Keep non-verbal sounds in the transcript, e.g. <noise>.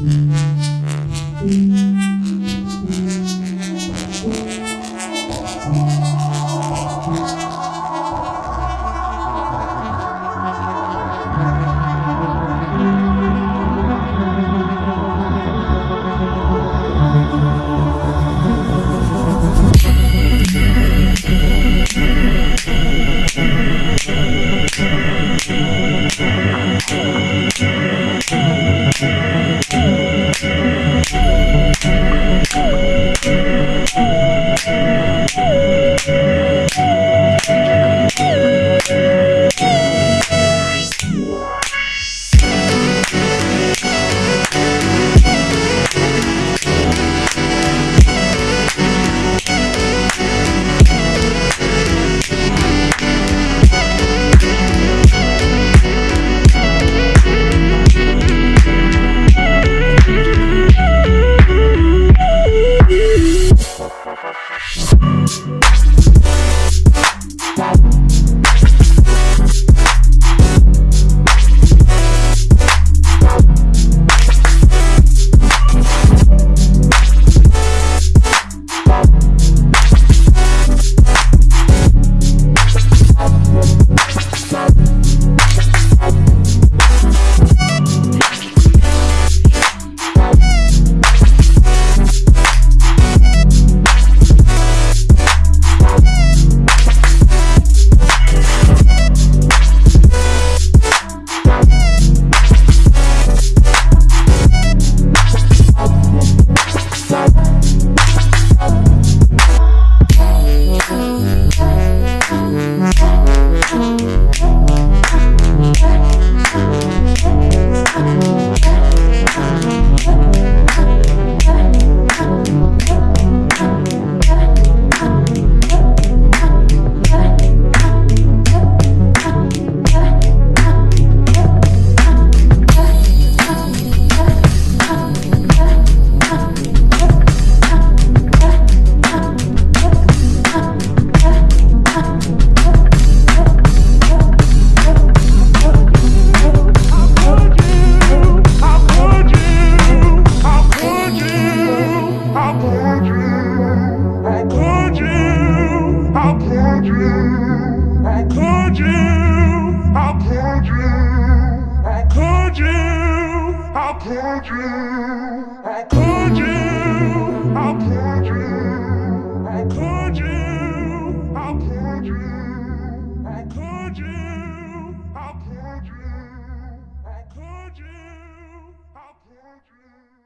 Mm-hmm. Mm -hmm. 嗯 <laughs> could you? How could you? How could you? How could you? How could you? How could you? How could you? How could you? How could you?